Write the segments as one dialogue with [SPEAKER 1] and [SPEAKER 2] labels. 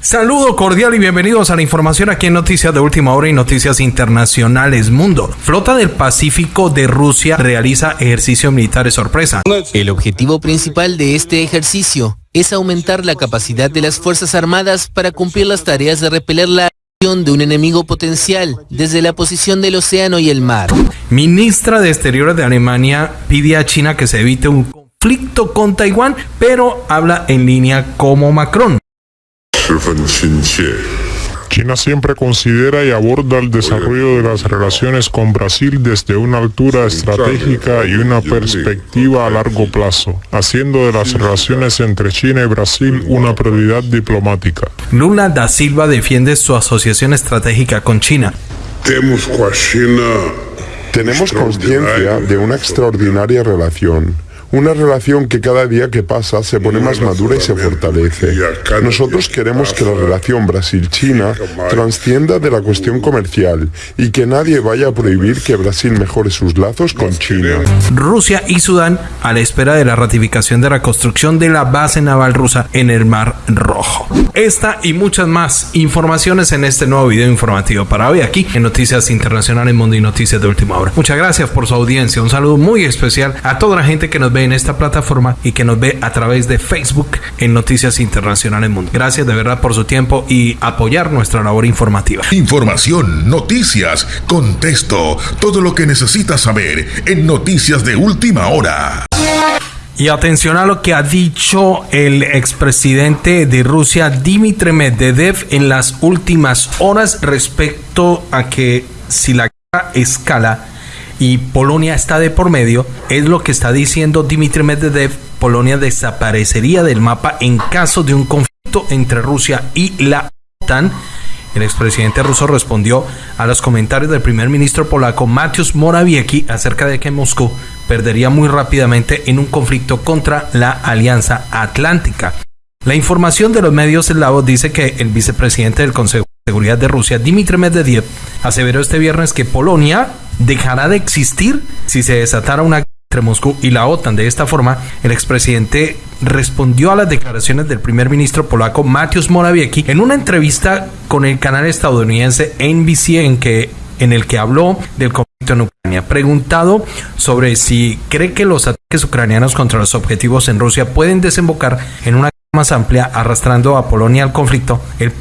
[SPEAKER 1] Saludo cordial y bienvenidos a la información aquí en Noticias de Última Hora y Noticias Internacionales Mundo. Flota del Pacífico de Rusia realiza ejercicio militar sorpresa.
[SPEAKER 2] El objetivo principal de este ejercicio es aumentar la capacidad de las Fuerzas Armadas para cumplir las tareas de repeler la acción de un enemigo potencial desde la posición del océano y el mar.
[SPEAKER 1] Ministra de Exteriores de Alemania pide a China que se evite un conflicto con Taiwán, pero habla en línea como Macron.
[SPEAKER 3] China siempre considera y aborda el desarrollo de las relaciones con Brasil desde una altura estratégica y una perspectiva a largo plazo, haciendo de las relaciones entre China y Brasil una prioridad diplomática.
[SPEAKER 1] Lula da Silva defiende su asociación estratégica con China.
[SPEAKER 4] Tenemos conciencia de una extraordinaria relación una relación que cada día que pasa se pone más madura y se fortalece. Nosotros queremos que la relación Brasil-China transcienda de la cuestión comercial y que nadie vaya a prohibir que Brasil mejore sus lazos con China.
[SPEAKER 1] Rusia y Sudán a la espera de la ratificación de la construcción de la base naval rusa en el Mar Rojo. Esta y muchas más informaciones en este nuevo video informativo para hoy aquí en Noticias Internacionales Mundo y Noticias de Última Hora. Muchas gracias por su audiencia. Un saludo muy especial a toda la gente que nos ve en esta plataforma y que nos ve a través de Facebook en Noticias Internacionales Mundo. Gracias de verdad por su tiempo y apoyar nuestra labor informativa.
[SPEAKER 5] Información, noticias, contexto, todo lo que necesitas saber en Noticias de Última Hora.
[SPEAKER 1] Y atención a lo que ha dicho el expresidente de Rusia, Dmitry Medvedev, en las últimas horas respecto a que si la escala, y Polonia está de por medio, es lo que está diciendo Dmitry Medvedev, Polonia desaparecería del mapa en caso de un conflicto entre Rusia y la OTAN. El expresidente ruso respondió a los comentarios del primer ministro polaco Mateusz Morawiecki acerca de que Moscú perdería muy rápidamente en un conflicto contra la Alianza Atlántica. La información de los medios eslavos dice que el vicepresidente del Consejo Seguridad de Rusia, Dmitry Medvedev, aseveró este viernes que Polonia dejará de existir si se desatara una entre Moscú y la OTAN. De esta forma, el expresidente respondió a las declaraciones del primer ministro polaco Mateusz Morawiecki en una entrevista con el canal estadounidense NBC en que en el que habló del conflicto en Ucrania. Preguntado sobre si cree que los ataques ucranianos contra los objetivos en Rusia pueden desembocar en una más amplia arrastrando a Polonia al conflicto, el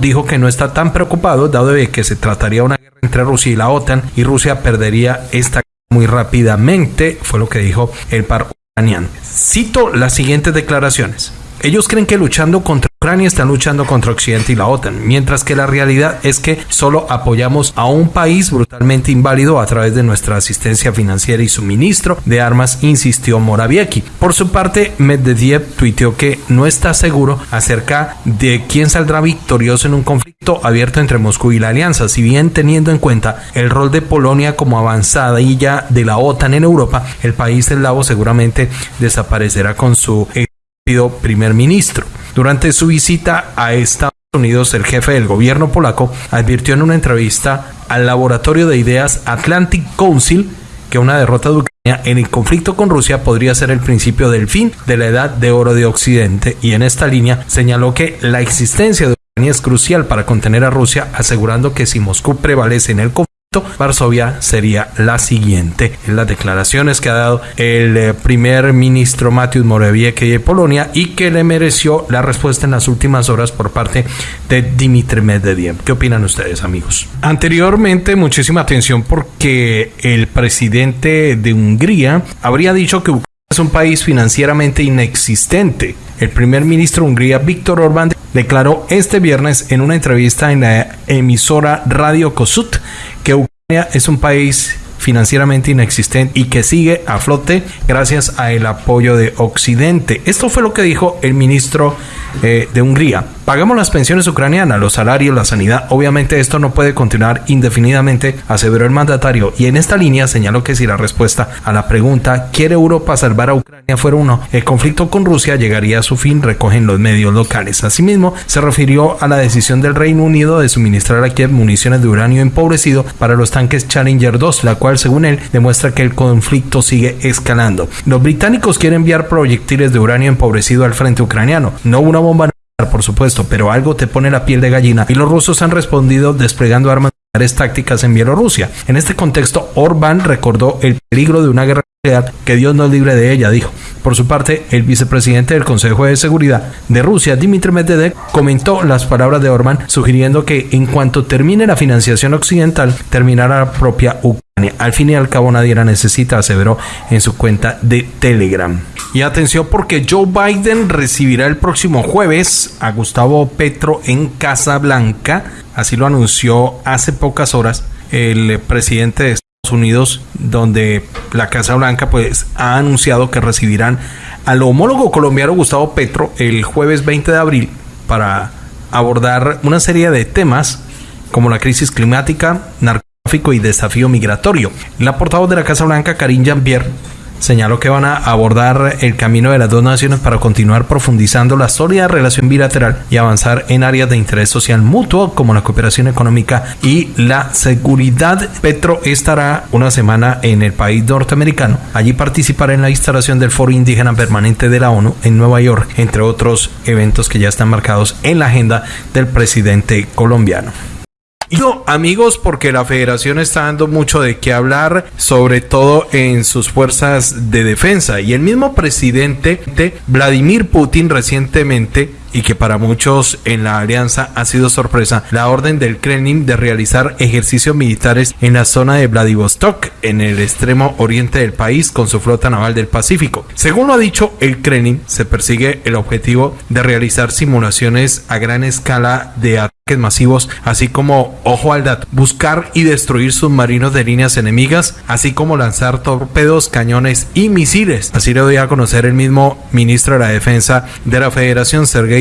[SPEAKER 1] dijo que no está tan preocupado dado de que se trataría una guerra entre Rusia y la OTAN y Rusia perdería esta muy rápidamente, fue lo que dijo el par ucraniano. Cito las siguientes declaraciones. Ellos creen que luchando contra Ucrania están luchando contra Occidente y la OTAN, mientras que la realidad es que solo apoyamos a un país brutalmente inválido a través de nuestra asistencia financiera y suministro de armas, insistió Morawiecki. Por su parte, Medvedev tuiteó que no está seguro acerca de quién saldrá victorioso en un conflicto abierto entre Moscú y la alianza, si bien teniendo en cuenta el rol de Polonia como avanzada y ya de la OTAN en Europa, el país eslavo seguramente desaparecerá con su primer ministro. Durante su visita a Estados Unidos, el jefe del gobierno polaco advirtió en una entrevista al laboratorio de ideas Atlantic Council que una derrota de Ucrania en el conflicto con Rusia podría ser el principio del fin de la edad de oro de Occidente. Y en esta línea señaló que la existencia de Ucrania es crucial para contener a Rusia, asegurando que si Moscú prevalece en el conflicto, Varsovia sería la siguiente. En las declaraciones que ha dado el eh, primer ministro Mateusz Morawiecki de Polonia y que le mereció la respuesta en las últimas horas por parte de Dmitry Medvedev. ¿Qué opinan ustedes, amigos? Anteriormente, muchísima atención porque el presidente de Hungría habría dicho que Ucrania es un país financieramente inexistente. El primer ministro de Hungría, Víctor Orbán, declaró este viernes en una entrevista en la emisora Radio Kossuth que Ucrania es un país financieramente inexistente y que sigue a flote gracias al apoyo de Occidente. Esto fue lo que dijo el ministro eh, de Hungría. Pagamos las pensiones ucranianas, los salarios, la sanidad. Obviamente esto no puede continuar indefinidamente, aseveró el mandatario. Y en esta línea señaló que si la respuesta a la pregunta ¿quiere Europa salvar a Ucrania? fuera uno, el conflicto con Rusia llegaría a su fin, recogen los medios locales. Asimismo, se refirió a la decisión del Reino Unido de suministrar a Kiev municiones de uranio empobrecido para los tanques Challenger 2, la cual según él demuestra que el conflicto sigue escalando. Los británicos quieren enviar proyectiles de uranio empobrecido al frente ucraniano, no una bomba por supuesto, pero algo te pone la piel de gallina y los rusos han respondido desplegando armas tácticas en Bielorrusia. En este contexto, Orbán recordó el peligro de una guerra que Dios nos libre de ella, dijo. Por su parte, el vicepresidente del Consejo de Seguridad de Rusia, Dmitry Medvedev, comentó las palabras de Orbán, sugiriendo que en cuanto termine la financiación occidental, terminará la propia Ucrania. Al fin y al cabo nadie la necesita, aseveró en su cuenta de Telegram. Y atención porque Joe Biden recibirá el próximo jueves a Gustavo Petro en Casa Blanca. Así lo anunció hace pocas horas el presidente de Unidos, donde la Casa Blanca pues ha anunciado que recibirán al homólogo colombiano Gustavo Petro el jueves 20 de abril para abordar una serie de temas como la crisis climática, narcotráfico y desafío migratorio. La portavoz de la Casa Blanca, Karine Jean-Pierre, señaló que van a abordar el camino de las dos naciones para continuar profundizando la sólida relación bilateral y avanzar en áreas de interés social mutuo como la cooperación económica y la seguridad. Petro estará una semana en el país norteamericano. Allí participará en la instalación del Foro Indígena Permanente de la ONU en Nueva York, entre otros eventos que ya están marcados en la agenda del presidente colombiano. Amigos, porque la federación está dando mucho de qué hablar, sobre todo en sus fuerzas de defensa. Y el mismo presidente Vladimir Putin recientemente y que para muchos en la alianza ha sido sorpresa, la orden del Kremlin de realizar ejercicios militares en la zona de Vladivostok, en el extremo oriente del país, con su flota naval del Pacífico. Según lo ha dicho el Kremlin, se persigue el objetivo de realizar simulaciones a gran escala de ataques masivos, así como, ojo al dato, buscar y destruir submarinos de líneas enemigas, así como lanzar torpedos, cañones y misiles. Así lo dio a conocer el mismo ministro de la Defensa de la Federación, Sergei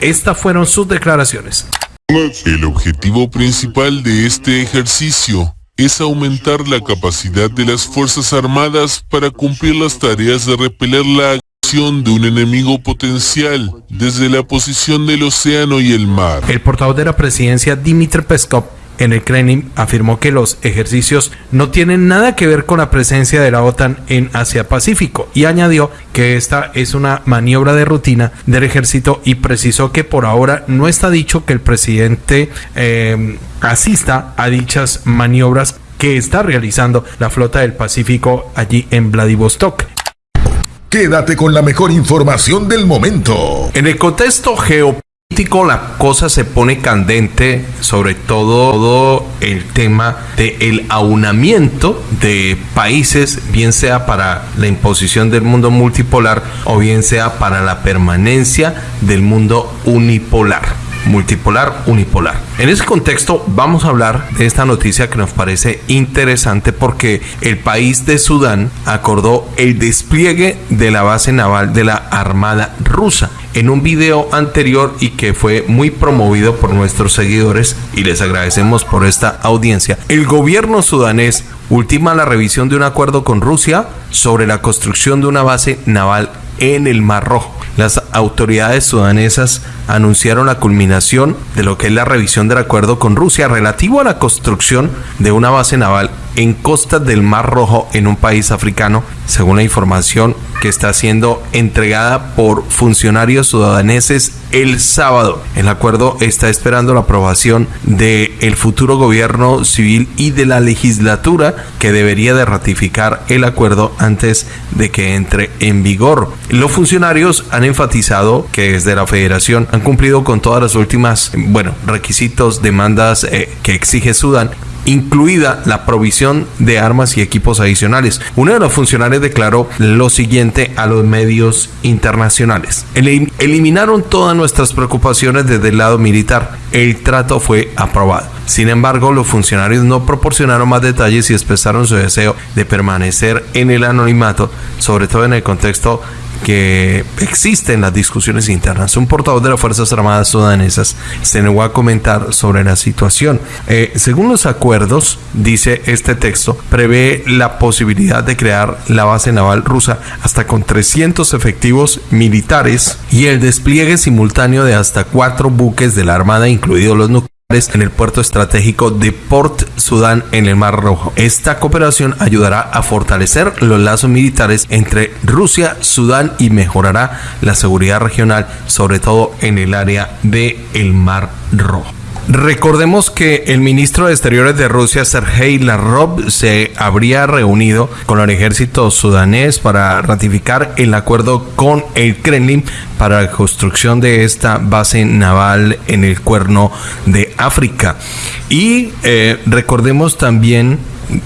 [SPEAKER 1] estas fueron sus declaraciones.
[SPEAKER 6] El objetivo principal de este ejercicio es aumentar la capacidad de las Fuerzas Armadas para cumplir las tareas de repeler la de un enemigo potencial desde la posición del océano y el mar.
[SPEAKER 1] El portavoz de la presidencia, Dmitry Peskov, en el Kremlin afirmó que los ejercicios no tienen nada que ver con la presencia de la OTAN en Asia-Pacífico y añadió que esta es una maniobra de rutina del ejército y precisó que por ahora no está dicho que el presidente eh, asista a dichas maniobras que está realizando la flota del Pacífico allí en Vladivostok.
[SPEAKER 5] Quédate con la mejor información del momento.
[SPEAKER 1] En el contexto geopolítico la cosa se pone candente, sobre todo, el tema del el aunamiento de países, bien sea para la imposición del mundo multipolar o bien sea para la permanencia del mundo unipolar multipolar, unipolar. En ese contexto vamos a hablar de esta noticia que nos parece interesante porque el país de Sudán acordó el despliegue de la base naval de la Armada rusa en un video anterior y que fue muy promovido por nuestros seguidores y les agradecemos por esta audiencia. El gobierno sudanés ultima la revisión de un acuerdo con Rusia sobre la construcción de una base naval en el Mar Rojo. Las autoridades sudanesas anunciaron la culminación de lo que es la revisión del acuerdo con Rusia relativo a la construcción de una base naval en costas del Mar Rojo en un país africano, según la información que está siendo entregada por funcionarios sudaneses el sábado. El acuerdo está esperando la aprobación del el futuro gobierno civil y de la legislatura que debería de ratificar el acuerdo antes de que entre en vigor. Los funcionarios han enfatizado que desde la federación han cumplido con todas las últimas, bueno, requisitos, demandas eh, que exige Sudán incluida la provisión de armas y equipos adicionales. Uno de los funcionarios declaró lo siguiente a los medios internacionales. Eliminaron todas nuestras preocupaciones desde el lado militar. El trato fue aprobado. Sin embargo, los funcionarios no proporcionaron más detalles y expresaron su deseo de permanecer en el anonimato, sobre todo en el contexto que existen las discusiones internas. Un portavoz de las Fuerzas Armadas sudanesas se negó a comentar sobre la situación. Eh, según los acuerdos, dice este texto, prevé la posibilidad de crear la base naval rusa hasta con 300 efectivos militares y el despliegue simultáneo de hasta cuatro buques de la Armada, incluidos los nucleares en el puerto estratégico de Port Sudán en el Mar Rojo. Esta cooperación ayudará a fortalecer los lazos militares entre Rusia, Sudán y mejorará la seguridad regional, sobre todo en el área del el Mar Rojo. Recordemos que el ministro de Exteriores de Rusia, Sergei Lavrov, se habría reunido con el ejército sudanés para ratificar el acuerdo con el Kremlin para la construcción de esta base naval en el cuerno de África. Y eh, recordemos también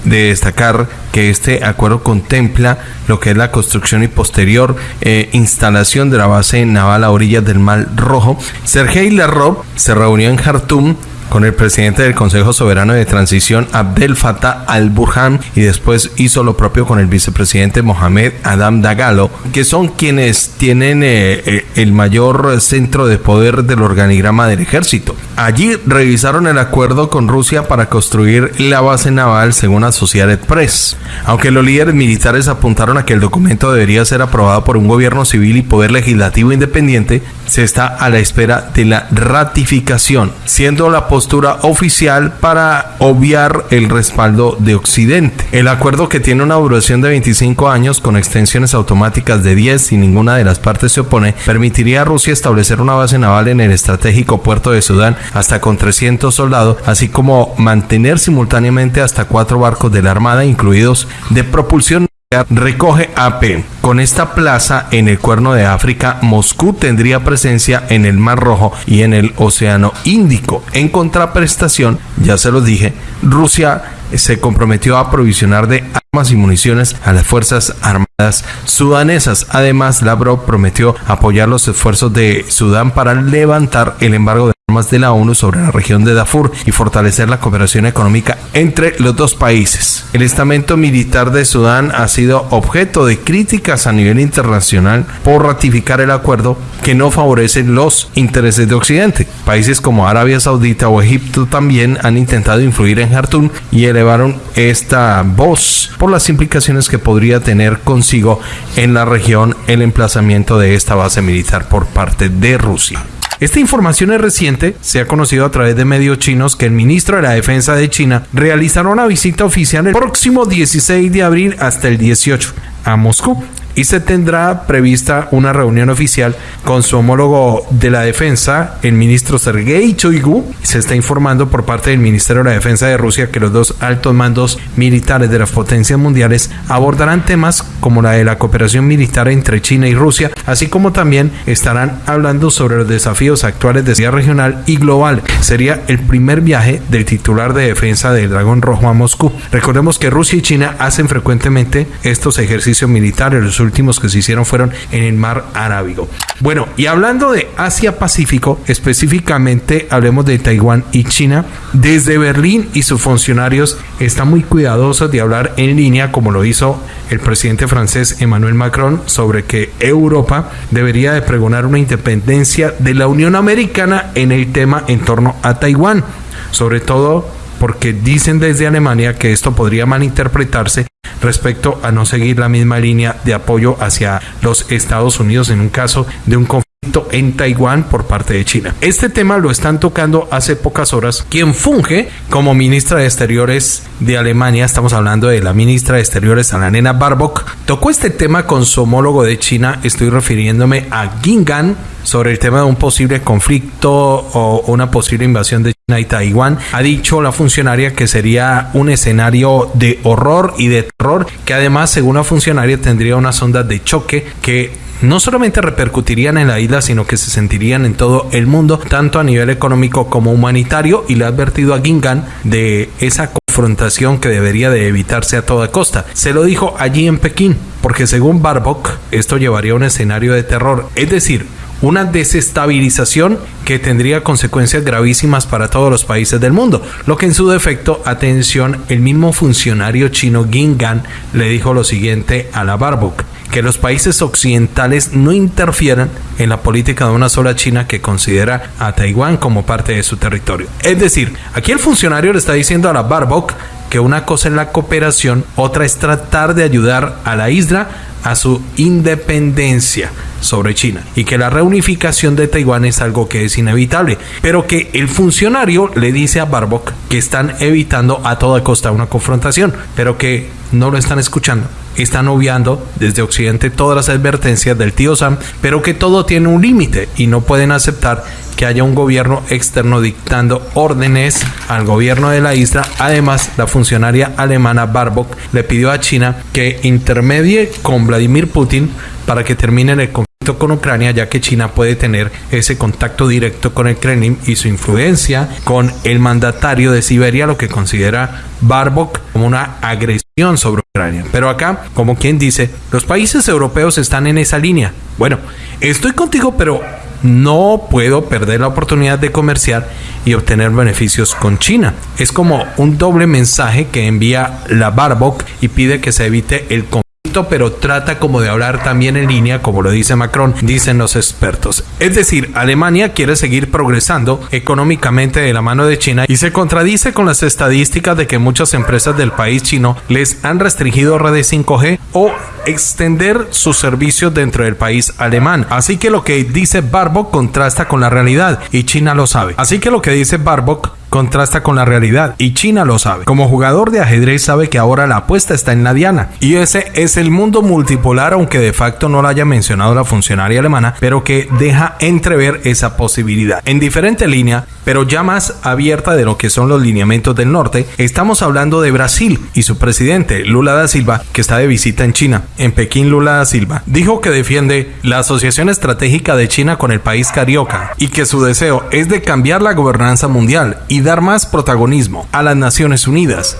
[SPEAKER 1] de destacar que este acuerdo contempla lo que es la construcción y posterior eh, instalación de la base naval a orillas del Mar Rojo. Sergei Lavrov se reunió en Jartum con el presidente del Consejo Soberano de Transición Abdel Fattah al-Burhan y después hizo lo propio con el vicepresidente Mohamed Adam Dagalo, que son quienes tienen eh, eh, el mayor centro de poder del organigrama del ejército. Allí revisaron el acuerdo con Rusia para construir la base naval según Associated Press. Aunque los líderes militares apuntaron a que el documento debería ser aprobado por un gobierno civil y poder legislativo independiente, se está a la espera de la ratificación, siendo la postura oficial para obviar el respaldo de Occidente. El acuerdo que tiene una duración de 25 años con extensiones automáticas de 10 si ninguna de las partes se opone, permitiría a Rusia establecer una base naval en el estratégico puerto de Sudán hasta con 300 soldados, así como mantener simultáneamente hasta cuatro barcos de la Armada, incluidos de propulsión recoge AP. Con esta plaza en el cuerno de África, Moscú tendría presencia en el Mar Rojo y en el Océano Índico. En contraprestación, ya se lo dije, Rusia se comprometió a aprovisionar de armas y municiones a las Fuerzas Armadas sudanesas. Además, Lavrov prometió apoyar los esfuerzos de Sudán para levantar el embargo de de la ONU sobre la región de Darfur y fortalecer la cooperación económica entre los dos países. El estamento militar de Sudán ha sido objeto de críticas a nivel internacional por ratificar el acuerdo que no favorece los intereses de Occidente. Países como Arabia Saudita o Egipto también han intentado influir en Jartum y elevaron esta voz por las implicaciones que podría tener consigo en la región el emplazamiento de esta base militar por parte de Rusia. Esta información es reciente, se ha conocido a través de medios chinos que el ministro de la Defensa de China realizará una visita oficial el próximo 16 de abril hasta el 18 a Moscú y se tendrá prevista una reunión oficial con su homólogo de la defensa, el ministro Sergei Shoigu. Se está informando por parte del Ministerio de la Defensa de Rusia que los dos altos mandos militares de las potencias mundiales abordarán temas como la de la cooperación militar entre China y Rusia, así como también estarán hablando sobre los desafíos actuales de seguridad regional y global. Sería el primer viaje del titular de defensa del Dragón Rojo a Moscú. Recordemos que Rusia y China hacen frecuentemente estos ejercicios militares. Últimos que se hicieron fueron en el mar Arábigo. Bueno, y hablando de Asia-Pacífico, específicamente hablemos de Taiwán y China, desde Berlín y sus funcionarios están muy cuidadosos de hablar en línea, como lo hizo el presidente francés Emmanuel Macron, sobre que Europa debería de pregonar una independencia de la Unión Americana en el tema en torno a Taiwán, sobre todo porque dicen desde Alemania que esto podría malinterpretarse respecto a no seguir la misma línea de apoyo hacia los Estados Unidos en un caso de un conflicto en Taiwán por parte de China. Este tema lo están tocando hace pocas horas quien funge como ministra de Exteriores de Alemania, estamos hablando de la ministra de Exteriores Annalena Baerbock, tocó este tema con su homólogo de China, estoy refiriéndome a Gingan, sobre el tema de un posible conflicto o una posible invasión de y Taiwán. Ha dicho la funcionaria que sería un escenario de horror y de terror, que además, según la funcionaria, tendría unas ondas de choque que no solamente repercutirían en la isla, sino que se sentirían en todo el mundo, tanto a nivel económico como humanitario, y le ha advertido a Gingan de esa confrontación que debería de evitarse a toda costa. Se lo dijo allí en Pekín, porque según Barbok, esto llevaría a un escenario de terror, es decir, una desestabilización que tendría consecuencias gravísimas para todos los países del mundo. Lo que en su defecto, atención, el mismo funcionario chino Gingan le dijo lo siguiente a la Barbuk que los países occidentales no interfieran en la política de una sola China que considera a Taiwán como parte de su territorio. Es decir, aquí el funcionario le está diciendo a la Barbok que una cosa es la cooperación, otra es tratar de ayudar a la isla a su independencia. Sobre China y que la reunificación de Taiwán es algo que es inevitable, pero que el funcionario le dice a Barbock que están evitando a toda costa una confrontación, pero que no lo están escuchando. Están obviando desde Occidente todas las advertencias del tío Sam, pero que todo tiene un límite y no pueden aceptar que haya un gobierno externo dictando órdenes al gobierno de la isla. Además, la funcionaria alemana Barbock le pidió a China que intermedie con Vladimir Putin para que terminen el conflicto con Ucrania, ya que China puede tener ese contacto directo con el Kremlin y su influencia con el mandatario de Siberia, lo que considera Barbock como una agresión sobre Ucrania. Pero acá, como quien dice, los países europeos están en esa línea. Bueno, estoy contigo, pero no puedo perder la oportunidad de comerciar y obtener beneficios con China. Es como un doble mensaje que envía la Barbock y pide que se evite el conflicto pero trata como de hablar también en línea, como lo dice Macron, dicen los expertos. Es decir, Alemania quiere seguir progresando económicamente de la mano de China y se contradice con las estadísticas de que muchas empresas del país chino les han restringido redes 5G o extender sus servicios dentro del país alemán. Así que lo que dice Barbock contrasta con la realidad y China lo sabe. Así que lo que dice Barbock contrasta con la realidad y China lo sabe. Como jugador de ajedrez sabe que ahora la apuesta está en la diana y ese es el mundo multipolar aunque de facto no lo haya mencionado la funcionaria alemana, pero que deja entrever esa posibilidad. En diferente línea, pero ya más abierta de lo que son los lineamientos del norte, estamos hablando de Brasil y su presidente Lula da Silva, que está de visita en China. En Pekín, Lula da Silva dijo que defiende la asociación estratégica de China con el país carioca y que su deseo es de cambiar la gobernanza mundial y dar más protagonismo a las Naciones Unidas.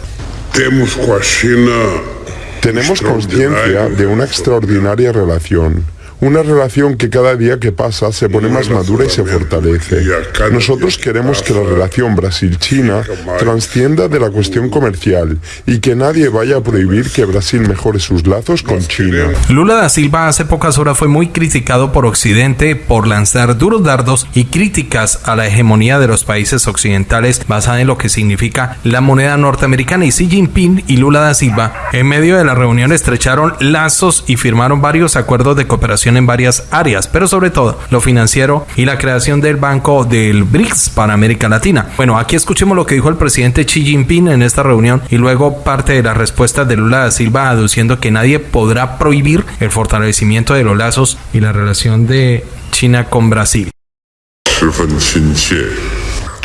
[SPEAKER 4] Tenemos conciencia de una extraordinaria relación una relación que cada día que pasa se pone más madura y se fortalece. Nosotros queremos que la relación Brasil-China transcienda de la cuestión comercial y que nadie vaya a prohibir que Brasil mejore sus lazos con China.
[SPEAKER 1] Lula da Silva hace pocas horas fue muy criticado por Occidente por lanzar duros dardos y críticas a la hegemonía de los países occidentales basada en lo que significa la moneda norteamericana y Xi Jinping y Lula da Silva en medio de la reunión estrecharon lazos y firmaron varios acuerdos de cooperación en varias áreas, pero sobre todo lo financiero y la creación del Banco del BRICS para América Latina. Bueno, aquí escuchemos lo que dijo el presidente Xi Jinping en esta reunión y luego parte de la respuesta de Lula da Silva aduciendo que nadie podrá prohibir el fortalecimiento de los lazos y la relación de China con Brasil.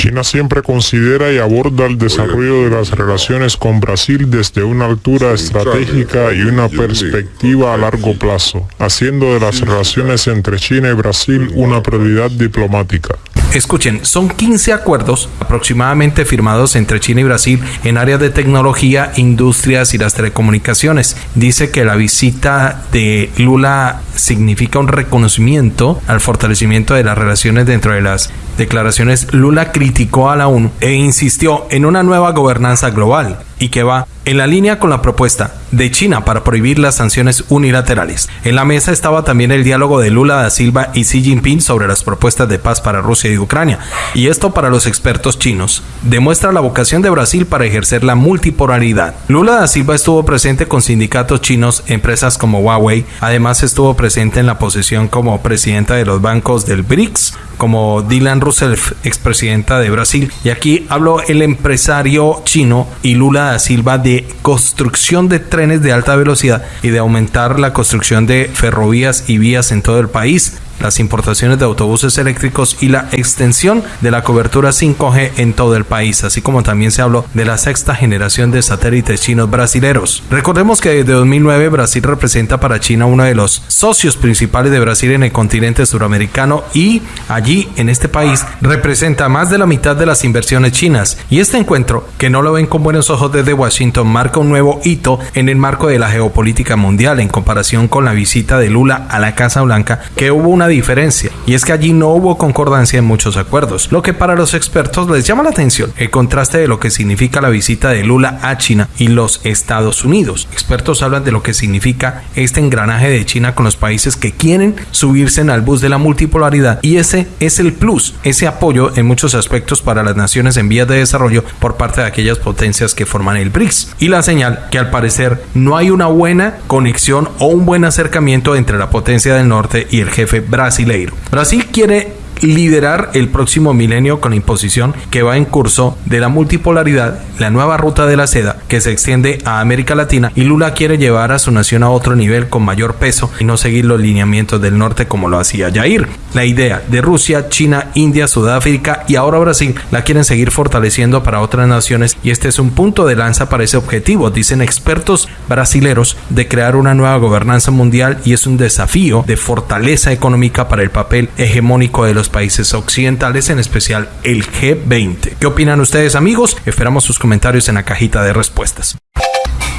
[SPEAKER 3] China siempre considera y aborda el desarrollo de las relaciones con Brasil desde una altura estratégica y una perspectiva a largo plazo, haciendo de las relaciones entre China y Brasil una prioridad diplomática.
[SPEAKER 1] Escuchen, son 15 acuerdos aproximadamente firmados entre China y Brasil en áreas de tecnología, industrias y las telecomunicaciones. Dice que la visita de Lula significa un reconocimiento al fortalecimiento de las relaciones dentro de las declaraciones. Lula criticó a la ONU e insistió en una nueva gobernanza global y que va en la línea con la propuesta de China para prohibir las sanciones unilaterales. En la mesa estaba también el diálogo de Lula da Silva y Xi Jinping sobre las propuestas de paz para Rusia y Ucrania. Y esto para los expertos chinos demuestra la vocación de Brasil para ejercer la multipolaridad. Lula da Silva estuvo presente con sindicatos chinos, empresas como Huawei, además estuvo presente en la posición como presidenta de los bancos del BRICS, como Dylan Rousseff, expresidenta de Brasil. Y aquí habló el empresario chino y Lula Silva de construcción de trenes de alta velocidad y de aumentar la construcción de ferrovías y vías en todo el país las importaciones de autobuses eléctricos y la extensión de la cobertura 5G en todo el país, así como también se habló de la sexta generación de satélites chinos brasileros. Recordemos que desde 2009 Brasil representa para China uno de los socios principales de Brasil en el continente suramericano y allí en este país representa más de la mitad de las inversiones chinas. Y este encuentro, que no lo ven con buenos ojos desde Washington, marca un nuevo hito en el marco de la geopolítica mundial en comparación con la visita de Lula a la Casa Blanca, que hubo una diferencia, y es que allí no hubo concordancia en muchos acuerdos, lo que para los expertos les llama la atención el contraste de lo que significa la visita de Lula a China y los Estados Unidos. Expertos hablan de lo que significa este engranaje de China con los países que quieren subirse al bus de la multipolaridad y ese es el plus, ese apoyo en muchos aspectos para las naciones en vías de desarrollo por parte de aquellas potencias que forman el BRICS. Y la señal que al parecer no hay una buena conexión o un buen acercamiento entre la potencia del norte y el jefe brasileiro. Brasil quiere liderar el próximo milenio con la imposición que va en curso de la multipolaridad, la nueva ruta de la seda que se extiende a América Latina y Lula quiere llevar a su nación a otro nivel con mayor peso y no seguir los lineamientos del norte como lo hacía Jair. La idea de Rusia, China, India, Sudáfrica y ahora Brasil la quieren seguir fortaleciendo para otras naciones y este es un punto de lanza para ese objetivo, dicen expertos brasileros, de crear una nueva gobernanza mundial y es un desafío de fortaleza económica para el papel hegemónico de los países occidentales, en especial el G20. ¿Qué opinan ustedes amigos? Esperamos sus comentarios en la cajita de respuestas.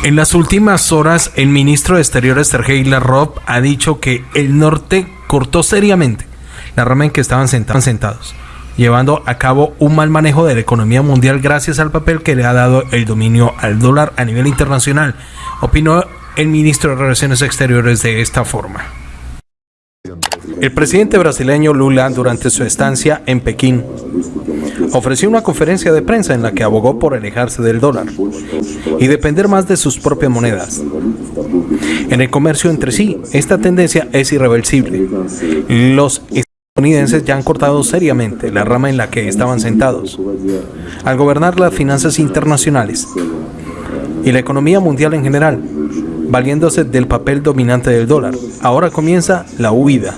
[SPEAKER 1] En las últimas horas, el ministro de Exteriores Sergei Lavrov ha dicho que el norte cortó seriamente la rama en que estaban sentados, llevando a cabo un mal manejo de la economía mundial gracias al papel que le ha dado el dominio al dólar a nivel internacional. Opinó el ministro de Relaciones Exteriores de esta forma. El presidente brasileño Lula, durante su estancia en Pekín, ofreció una conferencia de prensa en la que abogó por alejarse del dólar y depender más de sus propias monedas. En el comercio entre sí, esta tendencia es irreversible. Los estadounidenses ya han cortado seriamente la rama en la que estaban sentados. Al gobernar las finanzas internacionales y la economía mundial en general, valiéndose del papel dominante del dólar. Ahora comienza la huida.